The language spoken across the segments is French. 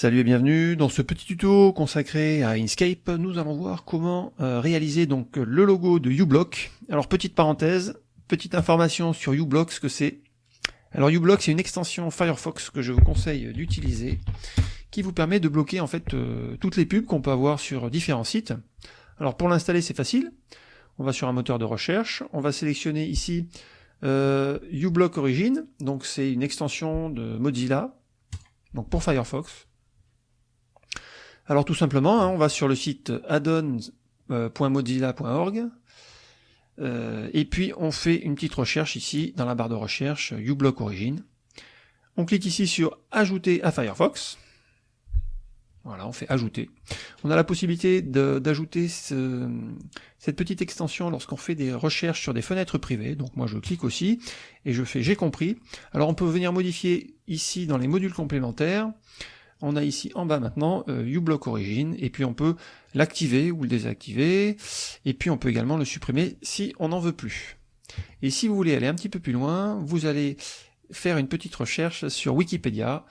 Salut et bienvenue dans ce petit tuto consacré à Inkscape. Nous allons voir comment euh, réaliser donc le logo de uBlock. Alors petite parenthèse, petite information sur uBlock, ce que c'est. Alors uBlock c'est une extension Firefox que je vous conseille d'utiliser qui vous permet de bloquer en fait euh, toutes les pubs qu'on peut avoir sur différents sites. Alors pour l'installer c'est facile. On va sur un moteur de recherche, on va sélectionner ici euh, uBlock Origin, donc c'est une extension de Mozilla, donc pour Firefox. Alors tout simplement, hein, on va sur le site addons.mozilla.org euh, et puis on fait une petite recherche ici dans la barre de recherche uBlock Origin. On clique ici sur ajouter à Firefox. Voilà, on fait ajouter. On a la possibilité d'ajouter cette petite extension lorsqu'on fait des recherches sur des fenêtres privées. Donc moi je clique aussi et je fais j'ai compris. Alors on peut venir modifier ici dans les modules complémentaires on a ici en bas maintenant euh, uBlock Origin, et puis on peut l'activer ou le désactiver, et puis on peut également le supprimer si on n'en veut plus. Et si vous voulez aller un petit peu plus loin, vous allez faire une petite recherche sur Wikipédia,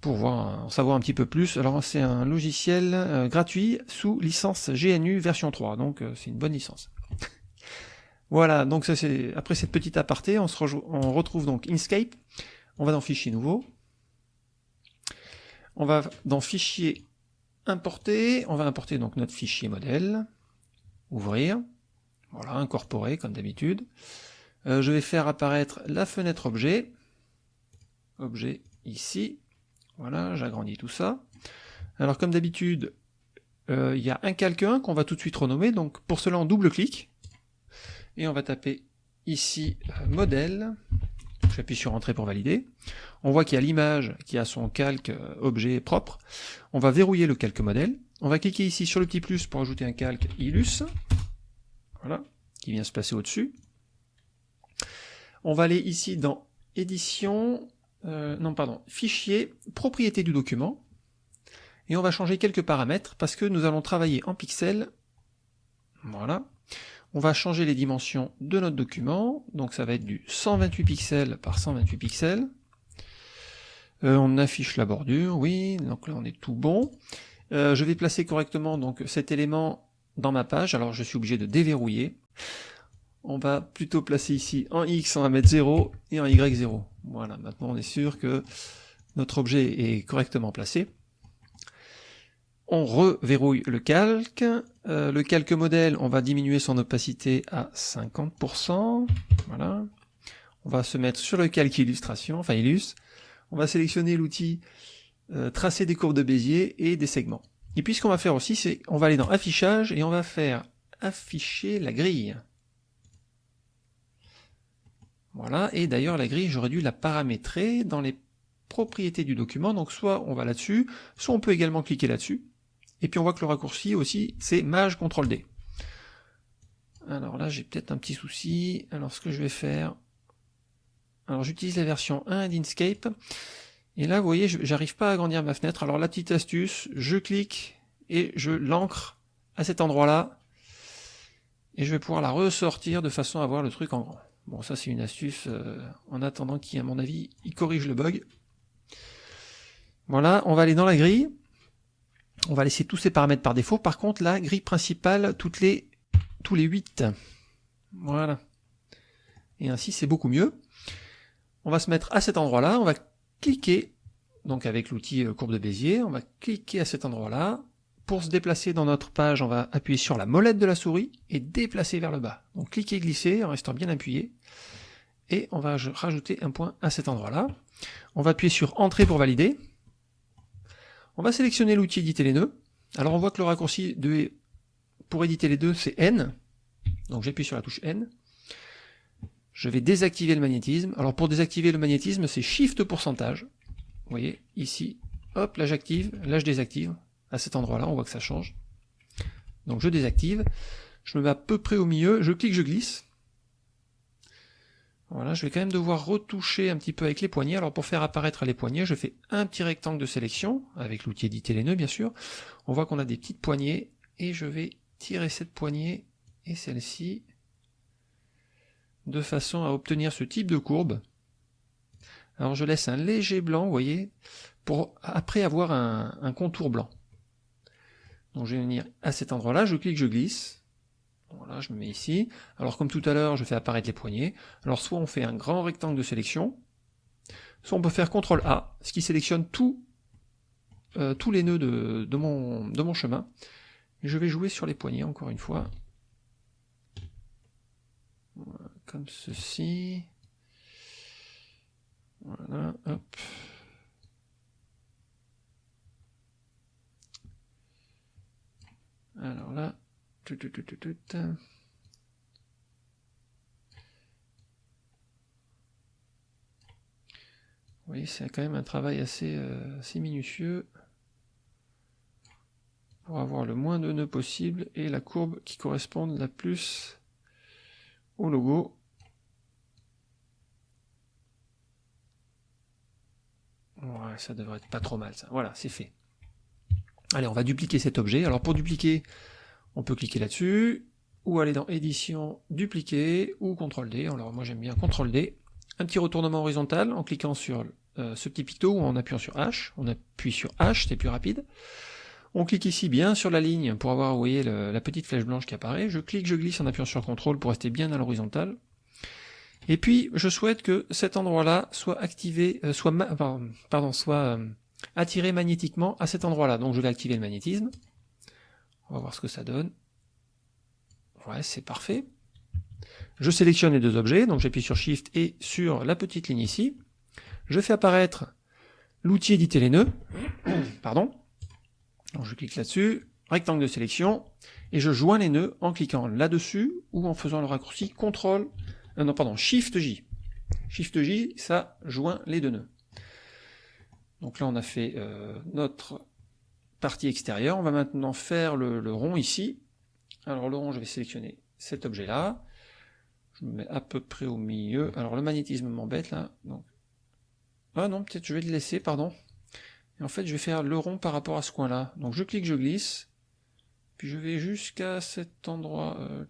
pour voir, en savoir un petit peu plus. Alors c'est un logiciel euh, gratuit sous licence GNU version 3, donc euh, c'est une bonne licence. voilà, donc ça c'est après cette petite aparté, on, se on retrouve donc Inkscape, on va dans Fichier nouveau, on va dans Fichier importer, on va importer notre fichier modèle, ouvrir, voilà, incorporer comme d'habitude. Euh, je vais faire apparaître la fenêtre objet, objet ici, voilà, j'agrandis tout ça. Alors comme d'habitude, euh, il y a un calque 1 qu'on va tout de suite renommer, donc pour cela on double-clic, et on va taper ici euh, modèle, j'appuie sur entrée pour valider, on voit qu'il y a l'image qui a son calque euh, objet propre, on va verrouiller le calque modèle, on va cliquer ici sur le petit plus pour ajouter un calque Illus, voilà, qui vient se placer au-dessus. On va aller ici dans édition, euh, non pardon, fichier, propriété du document, et on va changer quelques paramètres parce que nous allons travailler en pixels, voilà, on va changer les dimensions de notre document, donc ça va être du 128 pixels par 128 pixels. Euh, on affiche la bordure, oui, donc là on est tout bon. Euh, je vais placer correctement donc cet élément dans ma page, alors je suis obligé de déverrouiller. On va plutôt placer ici en X, on va mettre 0 et en Y 0. Voilà, maintenant on est sûr que notre objet est correctement placé on reverrouille le calque. Euh, le calque modèle, on va diminuer son opacité à 50%. Voilà. On va se mettre sur le calque illustration, enfin illus. On va sélectionner l'outil euh, tracer des courbes de Bézier et des segments. Et puis ce qu'on va faire aussi, c'est on va aller dans affichage et on va faire afficher la grille. Voilà, et d'ailleurs la grille, j'aurais dû la paramétrer dans les propriétés du document, donc soit on va là-dessus, soit on peut également cliquer là-dessus, et puis on voit que le raccourci aussi, c'est Maj CTRL D. Alors là, j'ai peut-être un petit souci. Alors ce que je vais faire... Alors j'utilise la version 1 d'Inkscape. Et là, vous voyez, j'arrive pas à agrandir ma fenêtre. Alors la petite astuce, je clique et je l'ancre à cet endroit-là. Et je vais pouvoir la ressortir de façon à voir le truc en grand. Bon, ça c'est une astuce euh, en attendant qui, à mon avis, il corrige le bug. Voilà, on va aller dans la grille. On va laisser tous ces paramètres par défaut. Par contre, la grille principale, toutes les, tous les 8. Voilà. Et ainsi, c'est beaucoup mieux. On va se mettre à cet endroit-là. On va cliquer, donc avec l'outil euh, courbe de Bézier, on va cliquer à cet endroit-là. Pour se déplacer dans notre page, on va appuyer sur la molette de la souris et déplacer vers le bas. Donc cliquer, glisser en restant bien appuyé. Et on va rajouter un point à cet endroit-là. On va appuyer sur Entrée pour valider. On va sélectionner l'outil éditer les nœuds. Alors on voit que le raccourci de, pour éditer les deux, c'est N. Donc j'appuie sur la touche N. Je vais désactiver le magnétisme. Alors pour désactiver le magnétisme, c'est Shift pourcentage. Vous voyez, ici, hop, là j'active, là je désactive. À cet endroit-là, on voit que ça change. Donc je désactive. Je me mets à peu près au milieu, je clique, je glisse. Voilà, je vais quand même devoir retoucher un petit peu avec les poignets. Alors pour faire apparaître les poignets, je fais un petit rectangle de sélection, avec l'outil éditer les nœuds bien sûr. On voit qu'on a des petites poignées, et je vais tirer cette poignée et celle-ci, de façon à obtenir ce type de courbe. Alors je laisse un léger blanc, vous voyez, pour après avoir un, contour blanc. Donc je vais venir à cet endroit-là, je clique, je glisse. Voilà, je me mets ici. Alors comme tout à l'heure, je fais apparaître les poignées. Alors soit on fait un grand rectangle de sélection, soit on peut faire CTRL A, ce qui sélectionne euh, tous les nœuds de, mon, chemin. Je vais jouer sur les poignées encore une fois. comme ceci. Voilà, hop. Alors là, tout, Oui, c'est quand même un travail assez, euh, assez minutieux pour avoir le moins de nœuds possible et la courbe qui corresponde la plus au logo. Ouais, ça devrait être pas trop mal ça. Voilà, c'est fait. Allez, on va dupliquer cet objet. Alors pour dupliquer, on peut cliquer là-dessus, ou aller dans édition, dupliquer, ou CTRL D. Alors moi j'aime bien CTRL D. Un petit retournement horizontal en cliquant sur euh, ce petit picto ou en appuyant sur H. On appuie sur H, c'est plus rapide. On clique ici bien sur la ligne pour avoir, vous voyez, la petite flèche blanche qui apparaît. Je clique, je glisse en appuyant sur CTRL pour rester bien à l'horizontale. Et puis, je souhaite que cet endroit-là soit activé, euh, soit, pardon, soit euh, attiré magnétiquement à cet endroit-là. Donc je vais activer le magnétisme. On va voir ce que ça donne. Ouais, c'est parfait. Je sélectionne les deux objets, donc j'appuie sur Shift et sur la petite ligne ici. Je fais apparaître l'outil éditer les nœuds. Pardon. Donc je clique là-dessus, rectangle de sélection, et je joins les nœuds en cliquant là-dessus ou en faisant le raccourci CTRL, euh, non pardon, Shift J. Shift J, ça joint les deux nœuds. Donc là, on a fait euh, notre partie extérieure. On va maintenant faire le, rond ici. Alors le rond, je vais sélectionner cet objet-là. Je me mets à peu près au milieu. Alors le magnétisme m'embête là. Donc... Ah non, peut-être je vais le laisser, pardon. Et en fait, je vais faire le rond par rapport à ce coin-là. Donc je clique, je glisse. Puis je vais jusqu'à cet endroit. Euh,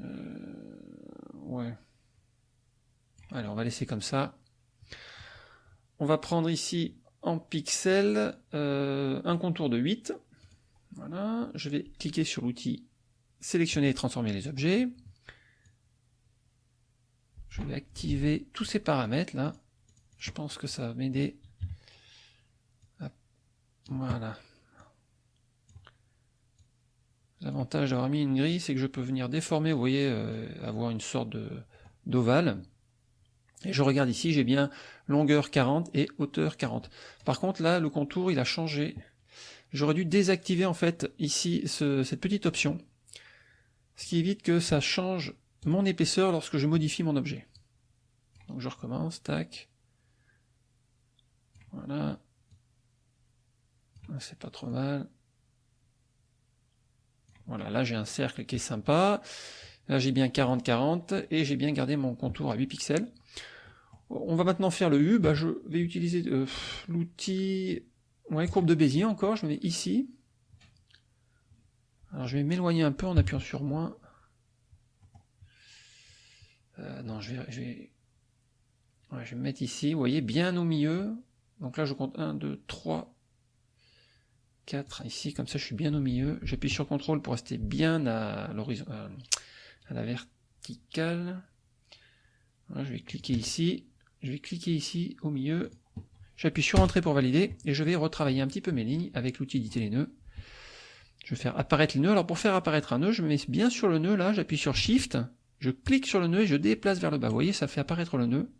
euh... Ouais. Allez, on va laisser comme ça. On va prendre ici en pixels euh, un contour de 8. Voilà, je vais cliquer sur l'outil sélectionner et transformer les objets. Je vais activer tous ces paramètres là. Je pense que ça va m'aider. Voilà. L'avantage d'avoir mis une grille, c'est que je peux venir déformer, vous voyez, euh, avoir une sorte d'ovale. Et je regarde ici, j'ai bien longueur 40 et hauteur 40. Par contre là, le contour il a changé. J'aurais dû désactiver en fait ici cette petite option, ce qui évite que ça change mon épaisseur lorsque je modifie mon objet. Donc je recommence, tac. Voilà. C'est pas trop mal. Voilà, là j'ai un cercle qui est sympa. Là j'ai bien 40-40 et j'ai bien gardé mon contour à 8 pixels. On va maintenant faire le U, bah, je vais utiliser euh, l'outil ouais, courbe de Bézier encore, je mets ici. Alors je vais m'éloigner un peu en appuyant sur moins. Euh, non, je vais, je vais, je vais me mettre ici, vous voyez, bien au milieu. Donc là je compte 1, 2, 3, 4 ici, comme ça je suis bien au milieu. J'appuie sur CTRL pour rester bien à l'horizon, à la verticale. je vais cliquer ici, je vais cliquer ici au milieu, j'appuie sur Entrée pour valider, et je vais retravailler un petit peu mes lignes avec l'outil éditer les nœuds. Je vais faire apparaître les nœuds. Alors pour faire apparaître un nœud, je me mets bien sur le nœud là, j'appuie sur Shift, je clique sur le nœud et je déplace vers le bas. Vous voyez, ça fait apparaître le nœud.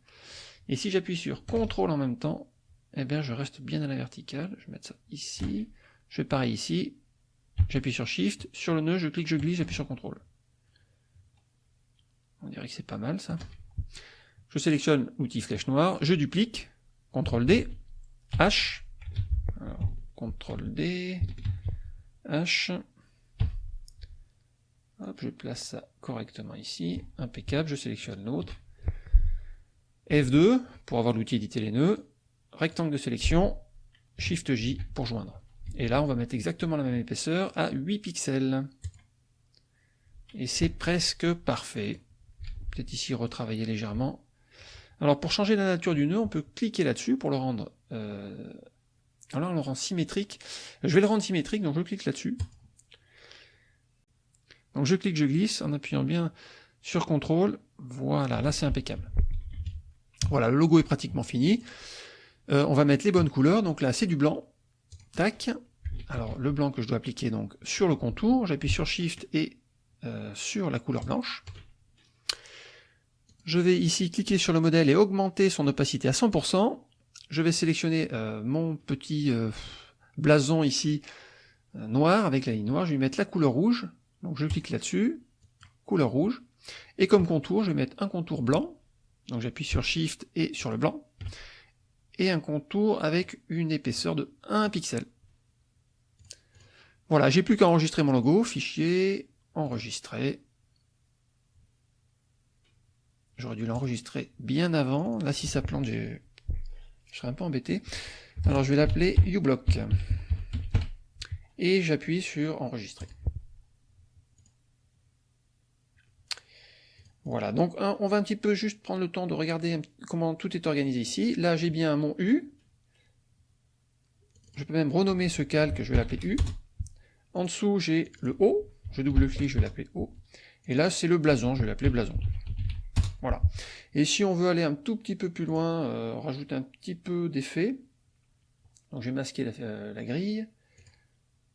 Et si j'appuie sur CTRL en même temps, eh bien je reste bien à la verticale. Je vais mettre ça ici. Je fais pareil ici. J'appuie sur Shift, sur le nœud, je clique, je glisse, j'appuie sur CTRL. On dirait que c'est pas mal ça. Je sélectionne l'outil flèche noire, je duplique, CTRL D, H, CTRL D, H, Hop, je place ça correctement ici, impeccable, je sélectionne l'autre, F2 pour avoir l'outil éditer les nœuds, rectangle de sélection, Shift J pour joindre. Et là, on va mettre exactement la même épaisseur à 8 pixels. Et c'est presque parfait. Peut-être ici retravailler légèrement. Alors pour changer la nature du nœud, on peut cliquer là-dessus pour le rendre... Euh... Alors on le rend symétrique. Je vais le rendre symétrique, donc je clique là-dessus. Donc je clique, je glisse en appuyant bien sur CTRL. Voilà, là c'est impeccable. Voilà, le logo est pratiquement fini. Euh, on va mettre les bonnes couleurs, donc là c'est du blanc. Tac. Alors le blanc que je dois appliquer donc sur le contour, j'appuie sur Shift et euh, sur la couleur blanche. Je vais ici cliquer sur le modèle et augmenter son opacité à 100%. Je vais sélectionner euh, mon petit blason ici noir avec la ligne noire. Je vais mettre la couleur rouge. Donc je clique là-dessus, couleur rouge. Et comme contour, je vais mettre un contour blanc. Donc j'appuie sur Shift et sur le blanc et un contour avec une épaisseur de 1 pixel. Voilà, j'ai plus qu'à enregistrer mon logo, fichier, enregistrer. J'aurais dû l'enregistrer bien avant. Là, si ça plante, je serais un peu embêté. Alors, je vais l'appeler uBlock. Et j'appuie sur enregistrer. Voilà, donc on va un petit peu juste prendre le temps de regarder comment tout est organisé ici. Là, j'ai bien mon U. Je peux même renommer ce calque, je vais l'appeler U. En dessous, j'ai le O. Je double-clique, je vais l'appeler O. Et là, c'est le blason, je vais l'appeler blason. Et si on veut aller un tout petit peu plus loin, euh, rajouter un petit peu d'effet, donc je vais masquer la, euh, la grille.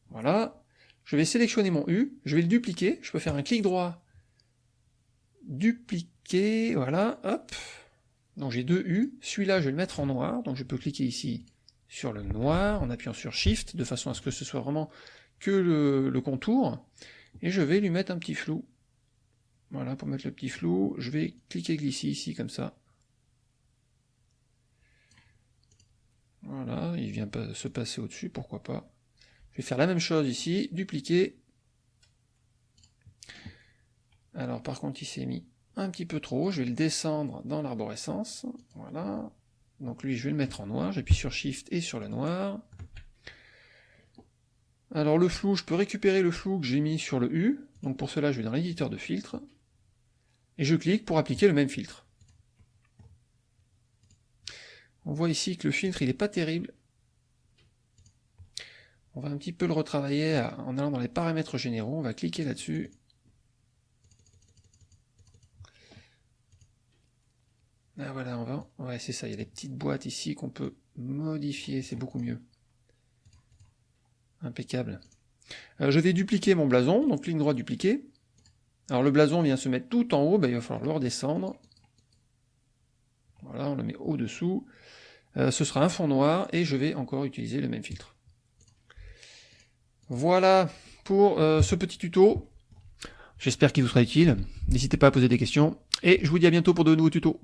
Voilà. Je vais sélectionner mon U, je vais le dupliquer, je peux faire un clic droit. Dupliquer, voilà, hop. Donc j'ai deux U, celui-là je vais le mettre en noir, donc je peux cliquer ici sur le noir en appuyant sur Shift, de façon à ce que ce soit vraiment que le, contour, et je vais lui mettre un petit flou. Voilà, pour mettre le petit flou, je vais cliquer glisser ici, comme ça. Voilà, il vient se passer au-dessus, pourquoi pas. Je vais faire la même chose ici, dupliquer, alors par contre il s'est mis un petit peu trop je vais le descendre dans l'arborescence, voilà. Donc lui je vais le mettre en noir, j'appuie sur Shift et sur le noir. Alors le flou, je peux récupérer le flou que j'ai mis sur le U, donc pour cela je vais dans l'éditeur de filtre, et je clique pour appliquer le même filtre. On voit ici que le filtre il n'est pas terrible. On va un petit peu le retravailler en allant dans les paramètres généraux, on va cliquer là-dessus, Ah voilà, on va. Ouais, c'est ça, il y a les petites boîtes ici qu'on peut modifier, c'est beaucoup mieux. Impeccable. Euh, je vais dupliquer mon blason, donc ligne droite dupliquer. Alors le blason vient se mettre tout en haut, ben, il va falloir le redescendre. Voilà, on le met au-dessous. Euh, ce sera un fond noir, et je vais encore utiliser le même filtre. Voilà pour euh, ce petit tuto. J'espère qu'il vous sera utile. N'hésitez pas à poser des questions, et je vous dis à bientôt pour de nouveaux tutos.